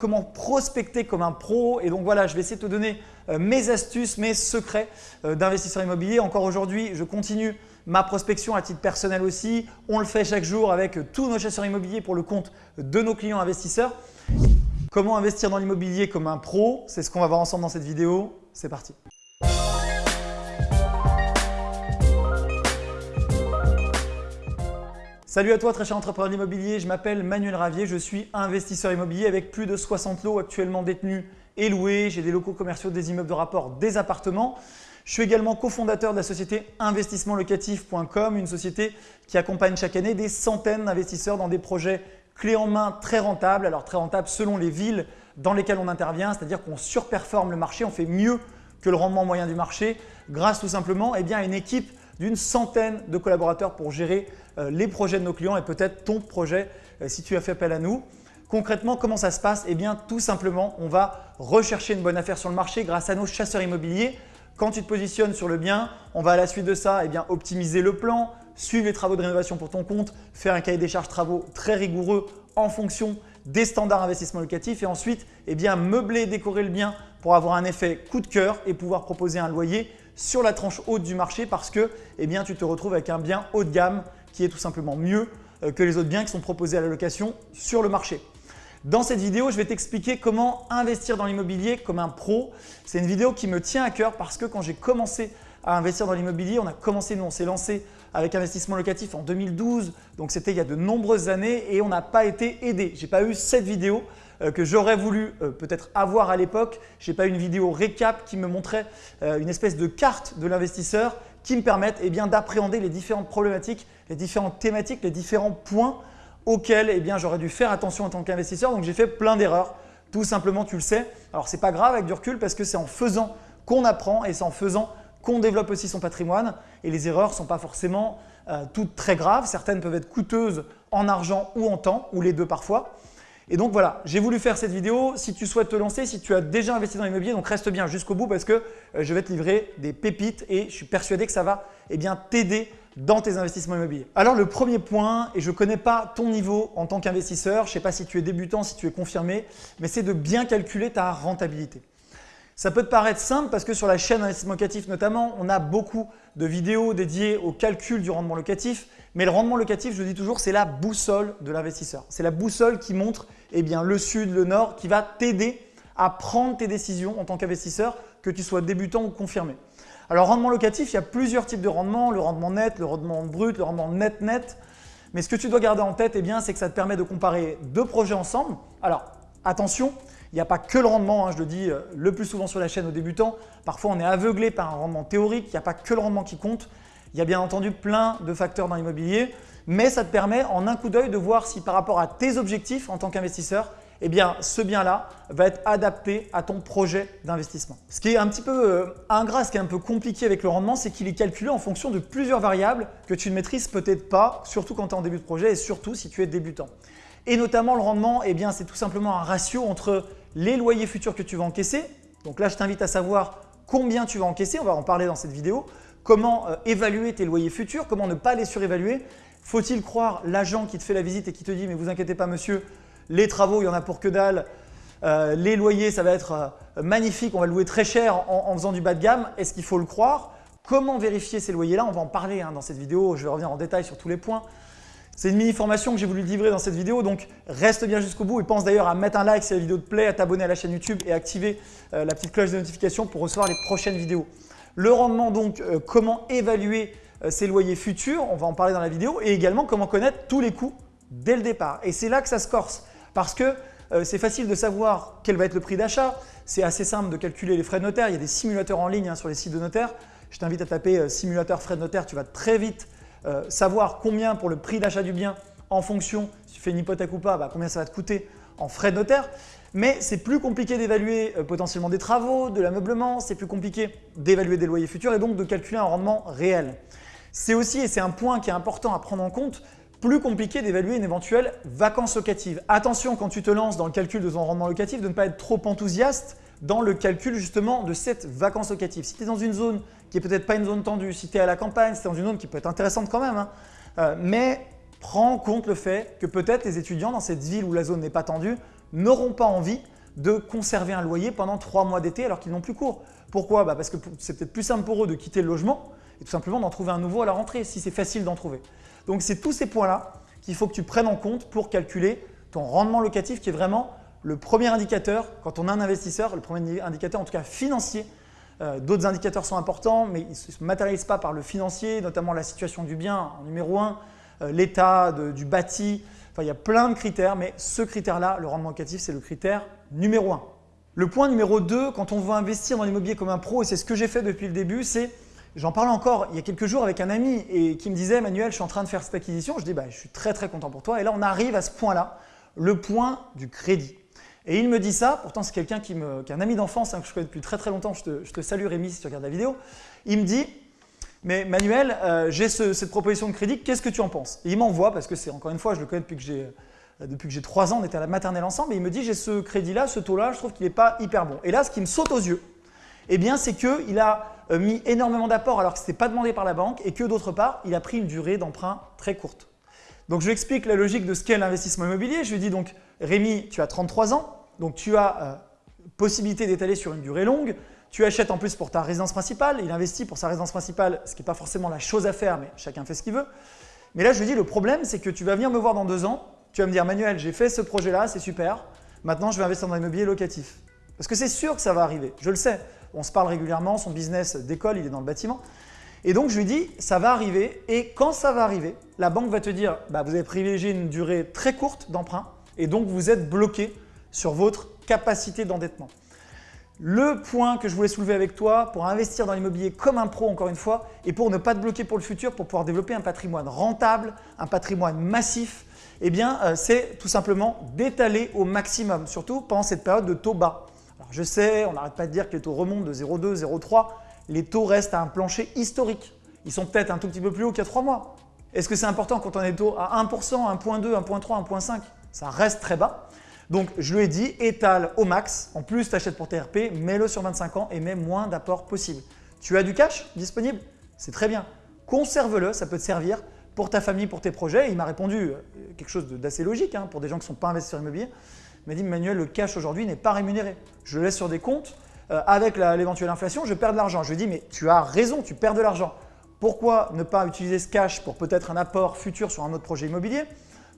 comment prospecter comme un pro. Et donc voilà, je vais essayer de te donner euh, mes astuces, mes secrets euh, d'investisseur immobilier. Encore aujourd'hui, je continue ma prospection à titre personnel aussi. On le fait chaque jour avec tous nos chasseurs immobiliers pour le compte de nos clients investisseurs. Comment investir dans l'immobilier comme un pro? C'est ce qu'on va voir ensemble dans cette vidéo. C'est parti Salut à toi très cher entrepreneur immobilier, je m'appelle Manuel Ravier, je suis investisseur immobilier avec plus de 60 lots actuellement détenus et loués. J'ai des locaux commerciaux, des immeubles de rapport, des appartements. Je suis également cofondateur de la société investissementlocatif.com, une société qui accompagne chaque année des centaines d'investisseurs dans des projets clés en main très rentables. Alors très rentables selon les villes dans lesquelles on intervient, c'est-à-dire qu'on surperforme le marché, on fait mieux que le rendement moyen du marché grâce tout simplement eh à une équipe d'une centaine de collaborateurs pour gérer euh, les projets de nos clients et peut-être ton projet euh, si tu as fait appel à nous. Concrètement, comment ça se passe? Eh bien, tout simplement, on va rechercher une bonne affaire sur le marché grâce à nos chasseurs immobiliers. Quand tu te positionnes sur le bien, on va à la suite de ça eh bien, optimiser le plan, suivre les travaux de rénovation pour ton compte, faire un cahier des charges travaux très rigoureux en fonction des standards investissement locatif et ensuite eh bien, meubler et décorer le bien pour avoir un effet coup de cœur et pouvoir proposer un loyer sur la tranche haute du marché parce que eh tu te retrouves avec un bien haut de gamme qui est tout simplement mieux euh, que les autres biens qui sont proposés à la location sur le marché. Dans cette vidéo, je vais t'expliquer comment investir dans l'immobilier comme un pro. C'est une vidéo qui me tient à cœur parce que quand j'ai commencé à investir dans l'immobilier, on a commencé, nous on s'est lancé avec investissement locatif en 2012, donc c'était il y a de nombreuses années et on n'a pas été aidé. Je n'ai pas eu cette vidéo que j'aurais voulu euh, peut-être avoir à l'époque. Je n'ai pas une vidéo récap qui me montrait une espèce de carte de l'investisseur qui me permettent eh d'appréhender les différentes problématiques, les différentes thématiques, les différents points auxquels eh j'aurais dû faire attention en tant qu'investisseur. Donc j'ai fait plein d'erreurs, tout simplement tu le sais. Alors ce n'est pas grave avec du recul parce que c'est en faisant qu'on apprend et c'est en faisant qu'on développe aussi son patrimoine et les erreurs ne sont pas forcément euh, toutes très graves. Certaines peuvent être coûteuses en argent ou en temps ou les deux parfois. Et donc voilà, j'ai voulu faire cette vidéo. Si tu souhaites te lancer, si tu as déjà investi dans l'immobilier, donc reste bien jusqu'au bout parce que euh, je vais te livrer des pépites et je suis persuadé que ça va eh t'aider dans tes investissements immobiliers. Alors le premier point, et je ne connais pas ton niveau en tant qu'investisseur, je ne sais pas si tu es débutant, si tu es confirmé, mais c'est de bien calculer ta rentabilité. Ça peut te paraître simple parce que sur la chaîne Investissement Locatif notamment, on a beaucoup de vidéos dédiées au calcul du rendement locatif. Mais le rendement locatif, je le dis toujours, c'est la boussole de l'investisseur. C'est la boussole qui montre eh bien, le sud, le nord, qui va t'aider à prendre tes décisions en tant qu'investisseur, que tu sois débutant ou confirmé. Alors rendement locatif, il y a plusieurs types de rendement, le rendement net, le rendement brut, le rendement net-net. Mais ce que tu dois garder en tête, eh c'est que ça te permet de comparer deux projets ensemble. Alors attention, il n'y a pas que le rendement, hein, je le dis euh, le plus souvent sur la chaîne aux débutants. Parfois, on est aveuglé par un rendement théorique, il n'y a pas que le rendement qui compte. Il y a bien entendu plein de facteurs dans l'immobilier, mais ça te permet en un coup d'œil de voir si par rapport à tes objectifs en tant qu'investisseur, eh bien, ce bien-là va être adapté à ton projet d'investissement. Ce qui est un petit peu euh, ingrat, ce qui est un peu compliqué avec le rendement, c'est qu'il est calculé en fonction de plusieurs variables que tu ne maîtrises peut-être pas, surtout quand tu es en début de projet et surtout si tu es débutant. Et notamment le rendement, eh bien, c'est tout simplement un ratio entre les loyers futurs que tu vas encaisser. Donc là, je t'invite à savoir combien tu vas encaisser, on va en parler dans cette vidéo. Comment euh, évaluer tes loyers futurs, comment ne pas les surévaluer. Faut-il croire l'agent qui te fait la visite et qui te dit « mais vous inquiétez pas monsieur, les travaux, il y en a pour que dalle, euh, les loyers, ça va être euh, magnifique, on va louer très cher en, faisant du bas de gamme ». Est-ce qu'il faut le croire? Comment vérifier ces loyers-là? On va en parler hein, dans cette vidéo, je vais revenir en détail sur tous les points. C'est une mini-formation que j'ai voulu livrer dans cette vidéo, donc reste bien jusqu'au bout et pense d'ailleurs à mettre un like si la vidéo te plaît, à t'abonner à la chaîne YouTube et à activer euh, la petite cloche de notification pour recevoir les prochaines vidéos. Le rendement donc, euh, comment évaluer euh, ses loyers futurs, on va en parler dans la vidéo, et également comment connaître tous les coûts dès le départ. Et c'est là que ça se corse parce que c'est facile de savoir quel va être le prix d'achat, c'est assez simple de calculer les frais de notaire, il y a des simulateurs en ligne hein, sur les sites de notaire. Je t'invite à taper simulateur frais de notaire, tu vas très vite euh, savoir combien pour le prix d'achat du bien en fonction, si tu fais une hypothèque ou pas, bah, combien ça va te coûter en frais de notaire. Mais c'est plus compliqué d'évaluer euh, potentiellement des travaux, de l'ameublement, c'est plus compliqué d'évaluer des loyers futurs et donc de calculer un rendement réel. C'est aussi, et c'est un point qui est important à prendre en compte, plus compliqué d'évaluer une éventuelle vacance locative. Attention quand tu te lances dans le calcul de ton rendement locatif de ne pas être trop enthousiaste dans le calcul justement de cette vacance locative. Si tu es dans une zone qui n'est peut-être pas une zone tendue, si tu es à la campagne, si tu es dans une zone qui peut être intéressante quand même, hein, euh, mais prends en compte le fait que peut-être les étudiants dans cette ville où la zone n'est pas tendue n'auront pas envie de conserver un loyer pendant trois mois d'été alors qu'ils n'ont plus cours. Pourquoi? Bah, Parce que c'est peut-être plus simple pour eux de quitter le logement et tout simplement d'en trouver un nouveau à la rentrée si c'est facile d'en trouver. Donc c'est tous ces points-là qu'il faut que tu prennes en compte pour calculer ton rendement locatif qui est vraiment le premier indicateur quand on a un investisseur, le premier indicateur en tout cas financier. Euh, d'autres indicateurs sont importants mais ils ne se matérialisent pas par le financier, notamment la situation du bien en numéro 1, euh, l'état du bâti, enfin il y a plein de critères mais ce critère-là, le rendement locatif, c'est le critère numéro 1. Le point numéro 2, quand on veut investir dans l'immobilier comme un pro, et c'est ce que j'ai fait depuis le début, c'est, j'en parlais encore il y a quelques jours avec un ami et qui me disait « Manuel, je suis en train de faire cette acquisition ». Je dis bah, « je suis très très content pour toi ». Et là, on arrive à ce point-là, le point du crédit. Et il me dit ça, pourtant c'est quelqu'un qui, est un ami d'enfance hein, que je connais depuis très très longtemps, je te, salue Rémi si tu regardes la vidéo. Il me dit « mais Manuel, euh, j'ai cette proposition de crédit, qu'est-ce que tu en penses ?» Et il m'envoie, parce que c'est encore une fois, je le connais depuis que j'ai euh, depuis que j'ai 3 ans, on était à la maternelle ensemble, et il me dit j'ai ce crédit-là, ce taux-là, je trouve qu'il n'est pas hyper bon. Et là, ce qui me saute aux yeux, eh bien, c'est qu'il a euh, mis énormément d'apports alors que ce n'était pas demandé par la banque et que d'autre part, il a pris une durée d'emprunt très courte. Donc, je lui explique la logique de ce qu'est l'investissement immobilier. Je lui dis donc, Rémi, tu as 33 ans, donc tu as euh, possibilité d'étaler sur une durée longue. Tu achètes en plus pour ta résidence principale. Il investit pour sa résidence principale, ce qui n'est pas forcément la chose à faire, mais chacun fait ce qu'il veut. Mais là, je lui dis, le problème, c'est que tu vas venir me voir dans deux ans tu vas me dire Manuel, j'ai fait ce projet-là, c'est super. Maintenant, je vais investir dans l'immobilier locatif. Parce que c'est sûr que ça va arriver, je le sais. On se parle régulièrement, son business d'école, il est dans le bâtiment. Et donc, je lui dis, ça va arriver et quand ça va arriver, la banque va te dire, bah, vous avez privilégié une durée très courte d'emprunt et donc vous êtes bloqué sur votre capacité d'endettement. Le point que je voulais soulever avec toi pour investir dans l'immobilier comme un pro encore une fois et pour ne pas te bloquer pour le futur, pour pouvoir développer un patrimoine rentable, un patrimoine massif eh bien, euh, c'est tout simplement d'étaler au maximum, surtout pendant cette période de taux bas. Alors, je sais, on n'arrête pas de dire que les taux remontent de 0,2, 0,3. Les taux restent à un plancher historique. Ils sont peut-être un tout petit peu plus hauts qu'il y a 3 mois. Est-ce que c'est important quand on est taux à 1%, 1.2, 1.3, 1.5 Ça reste très bas. Donc, je lui ai dit, étale au max. En plus, tu achètes pour TRP, mets-le sur 25 ans et mets moins d'apport possible. Tu as du cash disponible? C'est très bien. Conserve-le, ça peut te servir pour ta famille, pour tes projets. il m'a répondu euh, quelque chose d'assez logique hein, pour des gens qui ne sont pas investisseurs immobiliers. Il m'a dit Manuel, le cash aujourd'hui n'est pas rémunéré. Je le laisse sur des comptes. Euh, avec l'éventuelle inflation, je perds de l'argent. Je lui ai dit mais tu as raison, tu perds de l'argent. Pourquoi ne pas utiliser ce cash pour peut-être un apport futur sur un autre projet immobilier?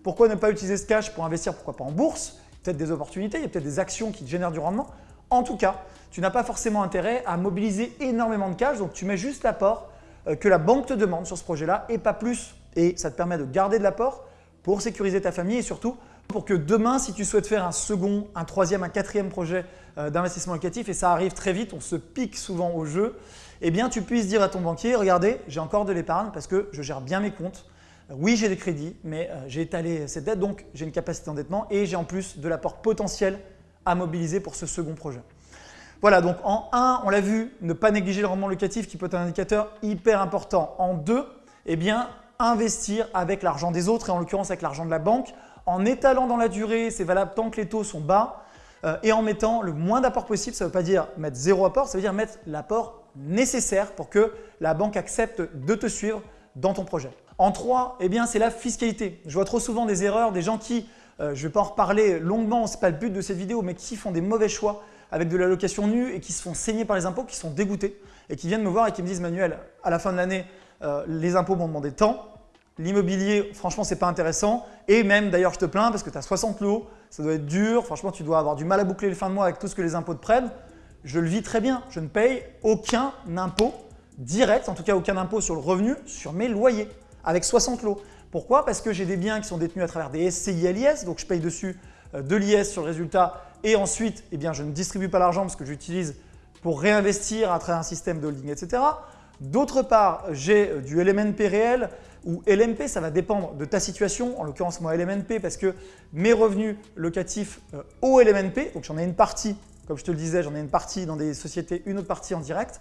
Pourquoi ne pas utiliser ce cash pour investir, pourquoi pas en bourse? Peut-être des opportunités, il y a peut-être des actions qui génèrent du rendement. En tout cas, tu n'as pas forcément intérêt à mobiliser énormément de cash, donc tu mets juste l'apport euh, que la banque te demande sur ce projet-là et pas plus et ça te permet de garder de l'apport pour sécuriser ta famille et surtout pour que demain, si tu souhaites faire un second, un troisième, un quatrième projet euh, d'investissement locatif, et ça arrive très vite, on se pique souvent au jeu, eh bien tu puisses dire à ton banquier, regardez, j'ai encore de l'épargne parce que je gère bien mes comptes. Oui, j'ai des crédits, mais euh, j'ai étalé cette dette, donc j'ai une capacité d'endettement et j'ai en plus de l'apport potentiel à mobiliser pour ce second projet. Voilà, donc en 1, on l'a vu, ne pas négliger le rendement locatif qui peut être un indicateur hyper important. En 2, eh bien, investir avec l'argent des autres et en l'occurrence avec l'argent de la banque en étalant dans la durée, c'est valable tant que les taux sont bas euh, et en mettant le moins d'apport possible. Ça ne veut pas dire mettre zéro apport, ça veut dire mettre l'apport nécessaire pour que la banque accepte de te suivre dans ton projet. En 3, eh c'est la fiscalité. Je vois trop souvent des erreurs, des gens qui, euh, je ne vais pas en reparler longuement, ce n'est pas le but de cette vidéo, mais qui font des mauvais choix avec de la location nue et qui se font saigner par les impôts, qui sont dégoûtés et qui viennent me voir et qui me disent Manuel, à la fin de l'année, euh, les impôts m'ont demandé tant, l'immobilier, franchement, c'est pas intéressant. Et même, d'ailleurs, je te plains parce que tu as 60 lots, ça doit être dur. Franchement, tu dois avoir du mal à boucler le fin de mois avec tout ce que les impôts te prennent. Je le vis très bien. Je ne paye aucun impôt direct, en tout cas aucun impôt sur le revenu, sur mes loyers, avec 60 lots. Pourquoi? Parce que j'ai des biens qui sont détenus à travers des SCI l'IS, donc je paye dessus euh, de l'IS sur le résultat et ensuite, eh je ne distribue pas l'argent parce que j'utilise pour réinvestir à travers un système de holding, etc. D'autre part, j'ai euh, du LMNP réel ou LMP, ça va dépendre de ta situation, en l'occurrence moi LMNP parce que mes revenus locatifs euh, au LMNP, donc j'en ai une partie, comme je te le disais, j'en ai une partie dans des sociétés, une autre partie en direct.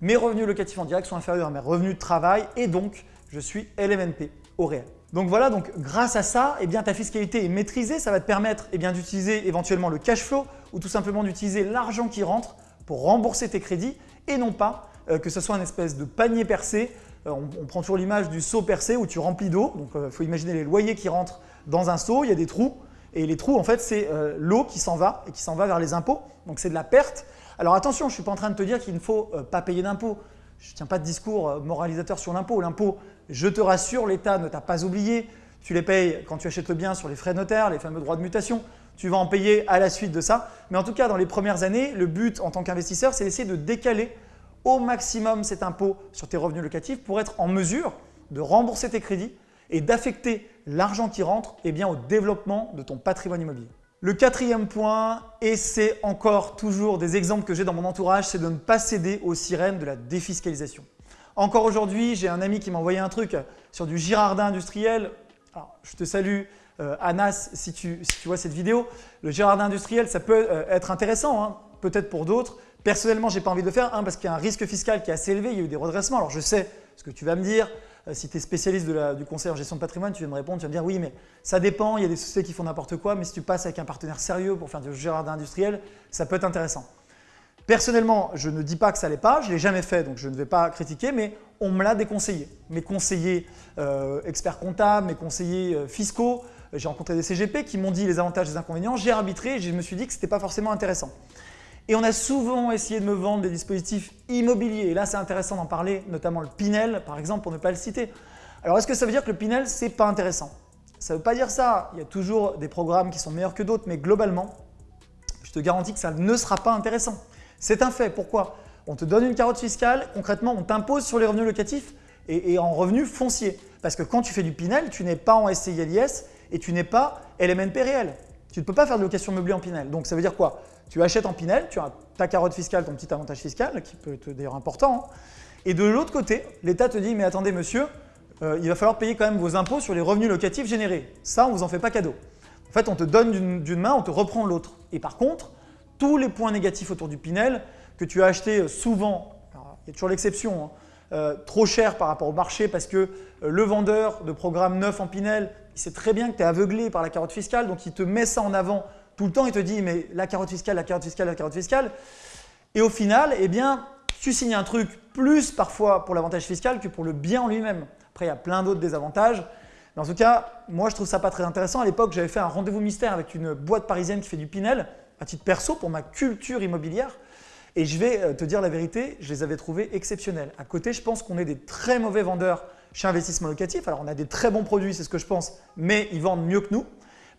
Mes revenus locatifs en direct sont inférieurs à mes revenus de travail et donc je suis LMNP au réel. Donc voilà, donc grâce à ça, eh ta fiscalité est maîtrisée, ça va te permettre eh d'utiliser éventuellement le cash flow ou tout simplement d'utiliser l'argent qui rentre pour rembourser tes crédits et non pas euh, que ce soit un espèce de panier percé. Euh, on, prend toujours l'image du seau percé où tu remplis d'eau. Donc il euh, faut imaginer les loyers qui rentrent dans un seau, il y a des trous. Et les trous, en fait, c'est l'eau qui s'en va et qui s'en va vers les impôts. Donc c'est de la perte. Alors attention, je ne suis pas en train de te dire qu'il ne faut euh, pas payer d'impôts. Je ne tiens pas de discours euh, moralisateur sur l'impôt. L'impôt, je te rassure, l'État ne t'a pas oublié. Tu les payes quand tu achètes le bien sur les frais notaires, les fameux droits de mutation. Tu vas en payer à la suite de ça. Mais en tout cas, dans les premières années, le but en tant qu'investisseur, c'est d'essayer de décaler au maximum cet impôt sur tes revenus locatifs pour être en mesure de rembourser tes crédits et d'affecter l'argent qui rentre eh au développement de ton patrimoine immobilier. Le quatrième point, et c'est encore toujours des exemples que j'ai dans mon entourage, c'est de ne pas céder aux sirènes de la défiscalisation. Encore aujourd'hui, j'ai un ami qui m'a envoyé un truc sur du Girardin industriel. Je te salue euh, Anas si tu, vois cette vidéo. Le Girardin industriel, ça peut euh, être intéressant, hein, peut-être pour d'autres. Personnellement, je n'ai pas envie de le faire, parce qu'il y a un risque fiscal qui est assez élevé, il y a eu des redressements. Alors je sais ce que tu vas me dire, si tu es spécialiste du conseil en gestion de patrimoine, tu vas me répondre, tu vas me dire oui, mais ça dépend, il y a des sociétés qui font n'importe quoi, mais si tu passes avec un partenaire sérieux pour faire du jardin industriel, ça peut être intéressant. Personnellement, je ne dis pas que ça l'est pas, je ne l'ai jamais fait, donc je ne vais pas critiquer, mais on me l'a déconseillé. Mes conseillers euh, experts comptables, mes conseillers euh, fiscaux, j'ai rencontré des CGP qui m'ont dit les avantages et les inconvénients, j'ai arbitré et je me suis dit que ce n'était pas forcément intéressant. Et on a souvent essayé de me vendre des dispositifs immobiliers. Et là, c'est intéressant d'en parler, notamment le Pinel, par exemple, pour ne pas le citer. Alors, est-ce que ça veut dire que le Pinel, c'est pas intéressant? Ça ne veut pas dire ça. Il y a toujours des programmes qui sont meilleurs que d'autres, mais globalement, je te garantis que ça ne sera pas intéressant. C'est un fait. Pourquoi? On te donne une carotte fiscale, concrètement, on t'impose sur les revenus locatifs et, en revenus fonciers. Parce que quand tu fais du Pinel, tu n'es pas en SCILIS et tu n'es pas LMNP réel. Tu ne peux pas faire de location meublée en Pinel. Donc ça veut dire quoi? Tu achètes en Pinel, tu as ta carotte fiscale, ton petit avantage fiscal, qui peut être d'ailleurs important. Hein. Et de l'autre côté, l'État te dit, mais attendez monsieur, euh, il va falloir payer quand même vos impôts sur les revenus locatifs générés. Ça, on ne vous en fait pas cadeau. En fait, on te donne d'une main, on te reprend l'autre. Et par contre, tous les points négatifs autour du Pinel que tu as acheté euh, souvent, il y a toujours l'exception, hein, euh, trop cher par rapport au marché parce que le vendeur de programme neuf en Pinel il sait très bien que tu es aveuglé par la carotte fiscale, donc il te met ça en avant tout le temps, il te dit mais la carotte fiscale, la carotte fiscale, la carotte fiscale. Et au final, eh bien, tu signes un truc plus parfois pour l'avantage fiscal que pour le bien en lui-même. Après, il y a plein d'autres désavantages. Mais en tout cas, moi, je trouve ça pas très intéressant. À l'époque, j'avais fait un rendez-vous mystère avec une boîte parisienne qui fait du Pinel, à titre perso, pour ma culture immobilière. Et je vais euh, te dire la vérité, je les avais trouvés exceptionnels. À côté, je pense qu'on est des très mauvais vendeurs chez Investissement Locatif. Alors, on a des très bons produits, c'est ce que je pense, mais ils vendent mieux que nous.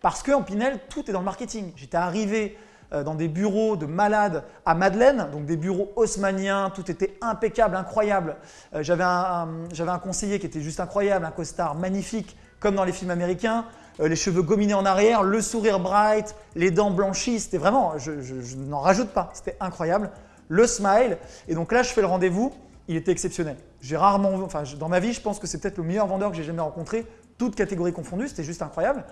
Parce qu'en Pinel, tout est dans le marketing. J'étais arrivé euh, dans des bureaux de malades à Madeleine, donc des bureaux haussmanniens, tout était impeccable, incroyable. Euh, j'avais un, conseiller qui était juste incroyable, un costard magnifique, comme dans les films américains, euh, les cheveux gominés en arrière, le sourire bright, les dents blanchies, c'était vraiment, je, je n'en rajoute pas, c'était incroyable. Le smile, et donc là je fais le rendez-vous, il était exceptionnel. J'ai rarement, enfin, dans ma vie, je pense que c'est peut-être le meilleur vendeur que j'ai jamais rencontré, toutes catégories confondues, c'était juste incroyable.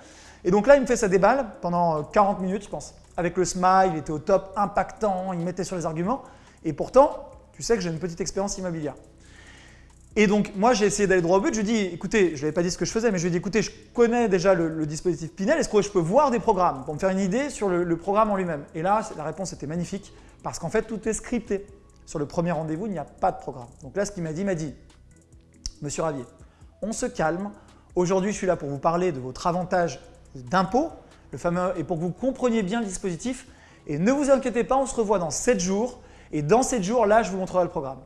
Et donc là, il me fait sa déballe pendant 40 euh, minutes, je pense. Avec le smile, il était au top, impactant, il mettait sur les arguments. Et pourtant, tu sais que j'ai une petite expérience immobilière. Et donc, moi, j'ai essayé d'aller droit au but. Je lui ai dit, écoutez, je ne pas dit ce que je faisais, mais je lui ai dit, écoutez, je connais déjà le, dispositif Pinel, est-ce que je peux voir des programmes pour me faire une idée sur le programme en lui-même? Et là, la réponse était magnifique, parce qu'en fait, tout est scripté. Sur le premier rendez-vous, il n'y a pas de programme. Donc là, ce qu'il m'a dit, il m'a dit, Monsieur Ravier, on se calme. Aujourd'hui, je suis là pour vous parler de votre avantage d'impôt, le fameux, et pour que vous compreniez bien le dispositif. Et ne vous inquiétez pas, on se revoit dans 7 jours. Et dans 7 jours, là, je vous montrerai le programme.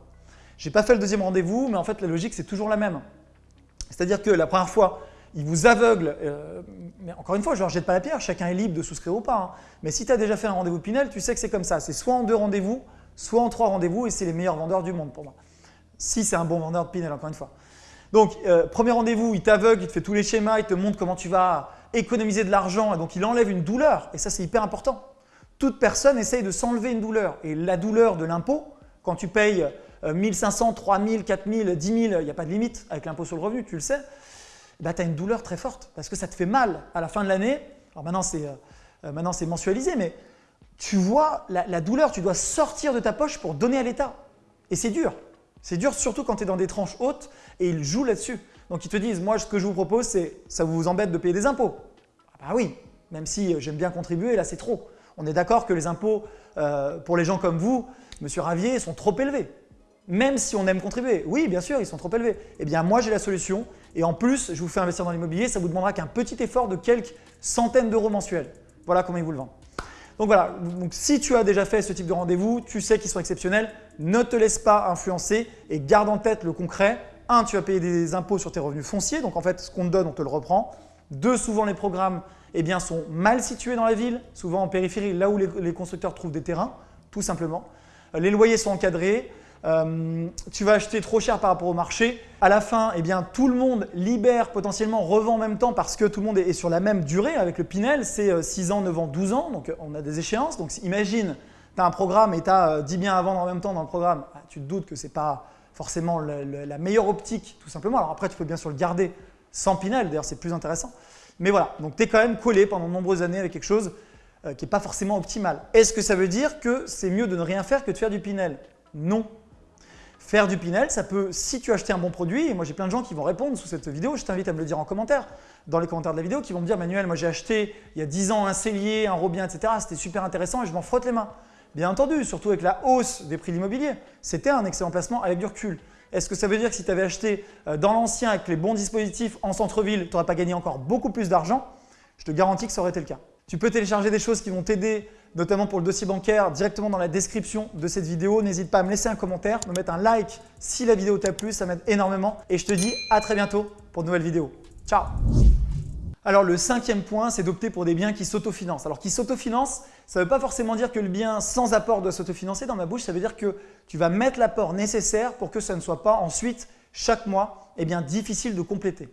Je n'ai pas fait le deuxième rendez-vous, mais en fait, la logique, c'est toujours la même. C'est-à-dire que la première fois, il vous aveugle. Euh, mais encore une fois, je ne leur jette pas la pierre, chacun est libre de souscrire ou pas. Hein. Mais si tu as déjà fait un rendez-vous Pinel, tu sais que c'est comme ça. C'est soit en deux rendez-vous, soit en trois rendez-vous et c'est les meilleurs vendeurs du monde pour moi. Si c'est un bon vendeur de Pinel, encore une fois. Donc, euh, premier rendez-vous, il t'aveugle, il te fait tous les schémas, il te montre comment tu vas économiser de l'argent et donc il enlève une douleur et ça c'est hyper important. Toute personne essaye de s'enlever une douleur et la douleur de l'impôt, quand tu payes 1500, 3000, 4000, 10 000, il n'y a pas de limite avec l'impôt sur le revenu, tu le sais, bah, tu as une douleur très forte parce que ça te fait mal à la fin de l'année. Alors maintenant c'est euh, mensualisé, mais tu vois la, douleur, tu dois sortir de ta poche pour donner à l'État. Et c'est dur. C'est dur surtout quand tu es dans des tranches hautes et ils jouent là-dessus. Donc ils te disent, moi ce que je vous propose, c'est ça vous embête de payer des impôts. Ah bah oui, même si j'aime bien contribuer, là c'est trop. On est d'accord que les impôts euh, pour les gens comme vous, Monsieur Ravier, sont trop élevés. même si on aime contribuer. Oui, bien sûr, ils sont trop élevés. Eh bien, moi, j'ai la solution. Et en plus, je vous fais investir dans l'immobilier, ça vous demandera qu'un petit effort de quelques centaines d'euros mensuels. Voilà comment ils vous le vendent. Donc voilà, si tu as déjà fait ce type de rendez-vous, tu sais qu'ils sont exceptionnels, ne te laisse pas influencer et garde en tête le concret. Un, tu vas payer des impôts sur tes revenus fonciers, donc en fait, ce qu'on te donne, on te le reprend. Deux, souvent les programmes eh sont mal situés dans la ville, souvent en périphérie, là où les constructeurs trouvent des terrains, tout simplement. Les loyers sont encadrés, euh, tu vas acheter trop cher par rapport au marché. À la fin, eh bien, tout le monde libère, potentiellement revend en même temps parce que tout le monde est sur la même durée avec le Pinel. C'est 6 euh, ans, 9 ans, 12 ans. Donc, on a des échéances. Donc, imagine, tu as un programme et tu as 10 biens à vendre en même temps dans le programme. Ah, tu te doutes que ce n'est pas forcément la meilleure optique, tout simplement. Alors après, tu peux bien sûr le garder sans Pinel. D'ailleurs, c'est plus intéressant. Mais voilà, donc tu es quand même collé pendant de nombreuses années avec quelque chose euh, qui n'est pas forcément optimal. Est-ce que ça veut dire que c'est mieux de ne rien faire que de faire du Pinel? Non. Faire du Pinel, ça peut, si tu as acheté un bon produit, et moi j'ai plein de gens qui vont répondre sous cette vidéo, je t'invite à me le dire en commentaire, dans les commentaires de la vidéo, qui vont me dire Manuel, moi j'ai acheté il y a 10 ans un cellier, un robien, etc. C'était super intéressant et je m'en frotte les mains. Bien entendu, surtout avec la hausse des prix de l'immobilier, c'était un excellent placement avec du recul. Est-ce que ça veut dire que si tu avais acheté euh, dans l'ancien avec les bons dispositifs en centre-ville, tu n'aurais pas gagné encore beaucoup plus d'argent? Je te garantis que ça aurait été le cas. Tu peux télécharger des choses qui vont t'aider, notamment pour le dossier bancaire, directement dans la description de cette vidéo. N'hésite pas à me laisser un commentaire, me mettre un like si la vidéo t'a plu, ça m'aide énormément. Et je te dis à très bientôt pour de nouvelles vidéos. Ciao alors le cinquième point, c'est d'opter pour des biens qui s'autofinancent. Alors qui s'autofinancent, ça ne veut pas forcément dire que le bien sans apport doit s'autofinancer. Dans ma bouche, ça veut dire que tu vas mettre l'apport nécessaire pour que ça ne soit pas ensuite, chaque mois, eh bien, difficile de compléter.